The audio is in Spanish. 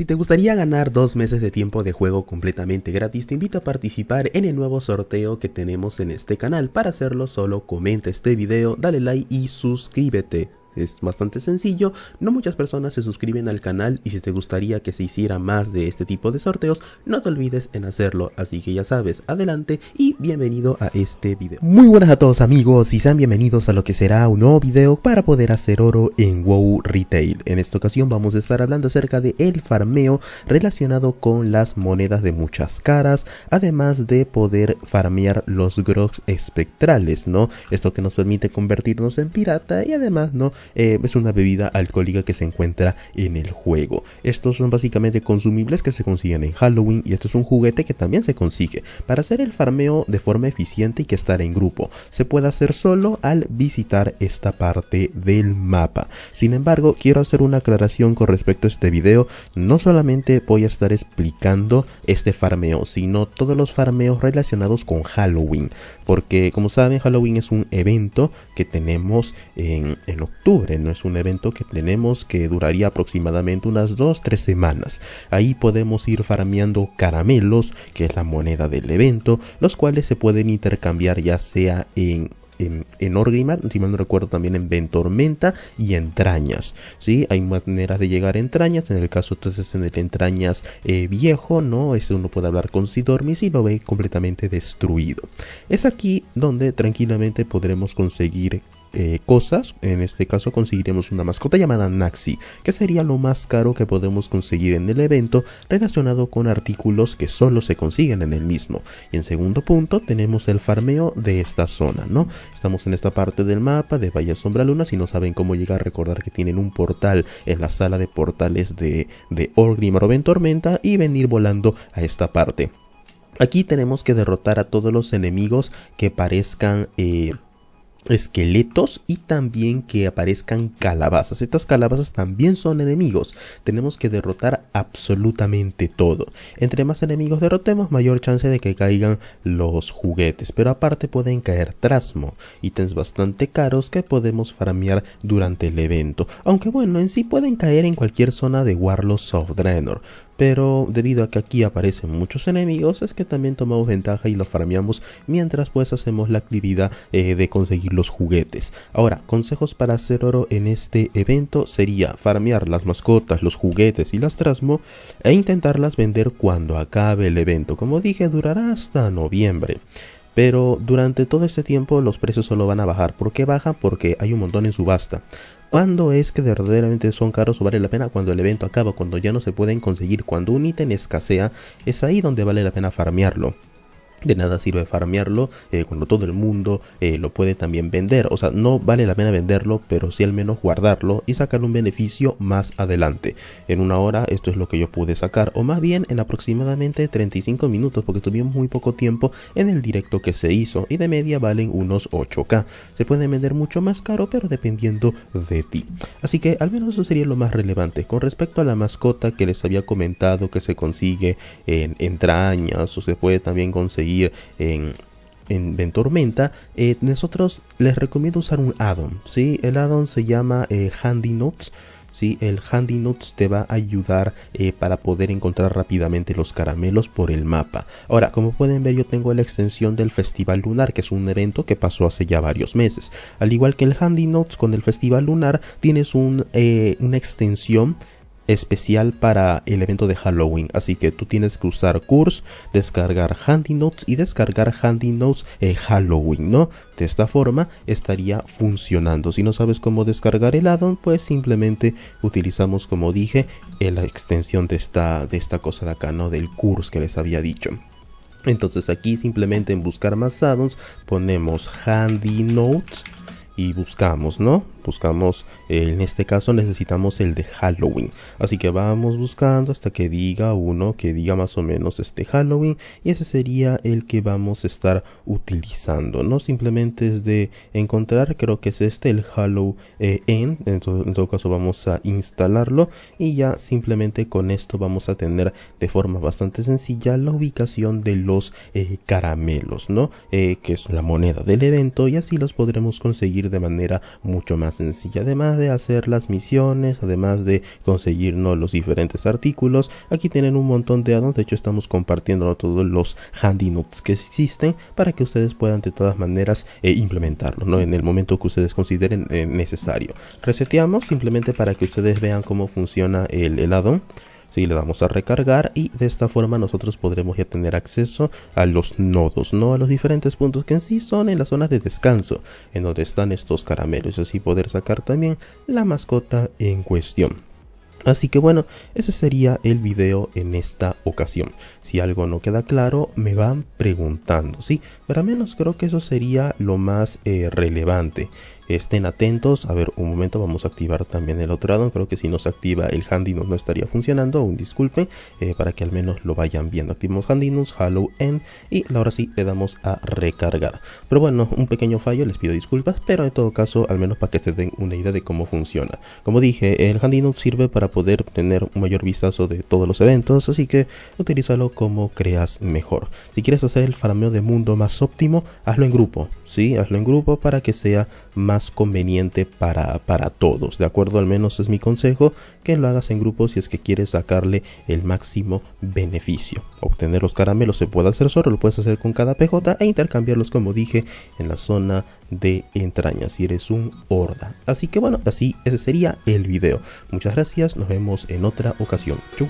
Si te gustaría ganar dos meses de tiempo de juego completamente gratis, te invito a participar en el nuevo sorteo que tenemos en este canal. Para hacerlo solo comenta este video, dale like y suscríbete. Es bastante sencillo, no muchas personas se suscriben al canal y si te gustaría que se hiciera más de este tipo de sorteos, no te olvides en hacerlo, así que ya sabes, adelante y bienvenido a este video. Muy buenas a todos amigos y sean bienvenidos a lo que será un nuevo video para poder hacer oro en WoW Retail. En esta ocasión vamos a estar hablando acerca de el farmeo relacionado con las monedas de muchas caras, además de poder farmear los grogs espectrales, ¿no? Esto que nos permite convertirnos en pirata y además, ¿no? Eh, es una bebida alcohólica que se encuentra en el juego. Estos son básicamente consumibles que se consiguen en Halloween y esto es un juguete que también se consigue para hacer el farmeo de forma eficiente y que estar en grupo. Se puede hacer solo al visitar esta parte del mapa. Sin embargo, quiero hacer una aclaración con respecto a este video. No solamente voy a estar explicando este farmeo, sino todos los farmeos relacionados con Halloween. Porque como saben, Halloween es un evento que tenemos en, en octubre no es un evento que tenemos que duraría aproximadamente unas 2-3 semanas. Ahí podemos ir farmeando caramelos, que es la moneda del evento, los cuales se pueden intercambiar ya sea en en, en Orgrimmar, si mal no recuerdo también en Ventormenta y Entrañas, ¿sí? Hay maneras de llegar a Entrañas, en el caso entonces en el Entrañas eh, viejo, ¿no? Ese uno puede hablar con Sidormis y lo ve completamente destruido. Es aquí donde tranquilamente podremos conseguir eh, cosas. En este caso conseguiremos una mascota llamada Naxi, que sería lo más caro que podemos conseguir en el evento relacionado con artículos que solo se consiguen en el mismo. Y en segundo punto tenemos el farmeo de esta zona, ¿no? Estamos en esta parte del mapa de Valle Sombra Luna, si no saben cómo llegar, recordar que tienen un portal en la sala de portales de, de Orgrimmar Tormenta y venir volando a esta parte. Aquí tenemos que derrotar a todos los enemigos que parezcan... Eh, esqueletos y también que aparezcan calabazas. Estas calabazas también son enemigos. Tenemos que derrotar absolutamente todo. Entre más enemigos derrotemos, mayor chance de que caigan los juguetes. Pero aparte pueden caer trasmo, ítems bastante caros que podemos farmear durante el evento. Aunque bueno, en sí pueden caer en cualquier zona de Warlords of Draenor pero debido a que aquí aparecen muchos enemigos es que también tomamos ventaja y lo farmeamos mientras pues hacemos la actividad eh, de conseguir los juguetes. Ahora, consejos para hacer oro en este evento sería farmear las mascotas, los juguetes y las trasmo e intentarlas vender cuando acabe el evento. Como dije, durará hasta noviembre. Pero durante todo este tiempo los precios solo van a bajar. ¿Por qué bajan? Porque hay un montón en subasta. ¿Cuándo es que verdaderamente son caros o vale la pena? Cuando el evento acaba, cuando ya no se pueden conseguir, cuando un ítem escasea, es ahí donde vale la pena farmearlo. De nada sirve farmearlo eh, cuando todo el mundo eh, lo puede también vender. O sea, no vale la pena venderlo, pero sí al menos guardarlo y sacar un beneficio más adelante. En una hora esto es lo que yo pude sacar, o más bien en aproximadamente 35 minutos, porque tuvimos muy poco tiempo en el directo que se hizo y de media valen unos 8k. Se puede vender mucho más caro, pero dependiendo de ti. Así que al menos eso sería lo más relevante. Con respecto a la mascota que les había comentado que se consigue en entrañas o se puede también conseguir en, en Ventormenta, eh, nosotros les recomiendo usar un addon, ¿sí? El addon se llama eh, Handy Notes, ¿sí? El Handy Notes te va a ayudar eh, para poder encontrar rápidamente los caramelos por el mapa. Ahora, como pueden ver, yo tengo la extensión del Festival Lunar, que es un evento que pasó hace ya varios meses. Al igual que el Handy Notes con el Festival Lunar, tienes un, una extensión especial para el evento de Halloween. Así que tú tienes que usar Curse, descargar Handy Notes y descargar Handy Notes en Halloween, ¿no? De esta forma estaría funcionando. Si no sabes cómo descargar el addon, pues simplemente utilizamos, como dije, la extensión de esta, de esta cosa de acá, ¿no? Del Curse que les había dicho. Entonces aquí simplemente en buscar más addons ponemos Handy Notes y buscamos, ¿no? buscamos, en este caso necesitamos el de Halloween. Así que vamos buscando hasta que diga uno que diga más o menos este Halloween y ese sería el que vamos a estar utilizando. No simplemente es de encontrar, creo que es este el Halloween. en, todo, caso vamos a instalarlo y ya simplemente con esto vamos a tener de forma bastante sencilla la ubicación de los eh, caramelos, ¿no? Eh, que es la moneda del evento y así los podremos conseguir de manera mucho más sencilla. Además de hacer las misiones, además de conseguirnos los diferentes artículos, aquí tienen un montón de addons. De hecho, estamos compartiendo todos los handy notes que existen para que ustedes puedan de todas maneras eh, implementarlo ¿no? en el momento que ustedes consideren eh, necesario. Reseteamos simplemente para que ustedes vean cómo funciona el, el addon. Si le damos a recargar y de esta forma nosotros podremos ya tener acceso a los nodos, no a los diferentes puntos que en sí son en la zona de descanso, en donde están estos caramelos, así poder sacar también la mascota en cuestión. Así que bueno, ese sería el video en esta ocasión. Si algo no queda claro, me van preguntando, ¿sí? Pero al menos creo que eso sería lo más eh, relevante estén atentos. A ver, un momento, vamos a activar también el otro lado. Creo que si no se activa el Handy no estaría funcionando. Un disculpen, eh, para que al menos lo vayan viendo. Activamos Handy News, Hello End y ahora sí le damos a recargar. Pero bueno, un pequeño fallo, les pido disculpas, pero en todo caso, al menos para que se den una idea de cómo funciona. Como dije, el Handy Note sirve para poder tener un mayor vistazo de todos los eventos, así que utilízalo como creas mejor. Si quieres hacer el farmeo de mundo más óptimo, hazlo en grupo, ¿sí? Hazlo en grupo para que sea conveniente para, para todos. De acuerdo, al menos es mi consejo que lo hagas en grupo si es que quieres sacarle el máximo beneficio. Obtener los caramelos se puede hacer solo, lo puedes hacer con cada PJ e intercambiarlos como dije en la zona de entrañas si eres un horda. Así que bueno, así ese sería el video. Muchas gracias, nos vemos en otra ocasión. Chau.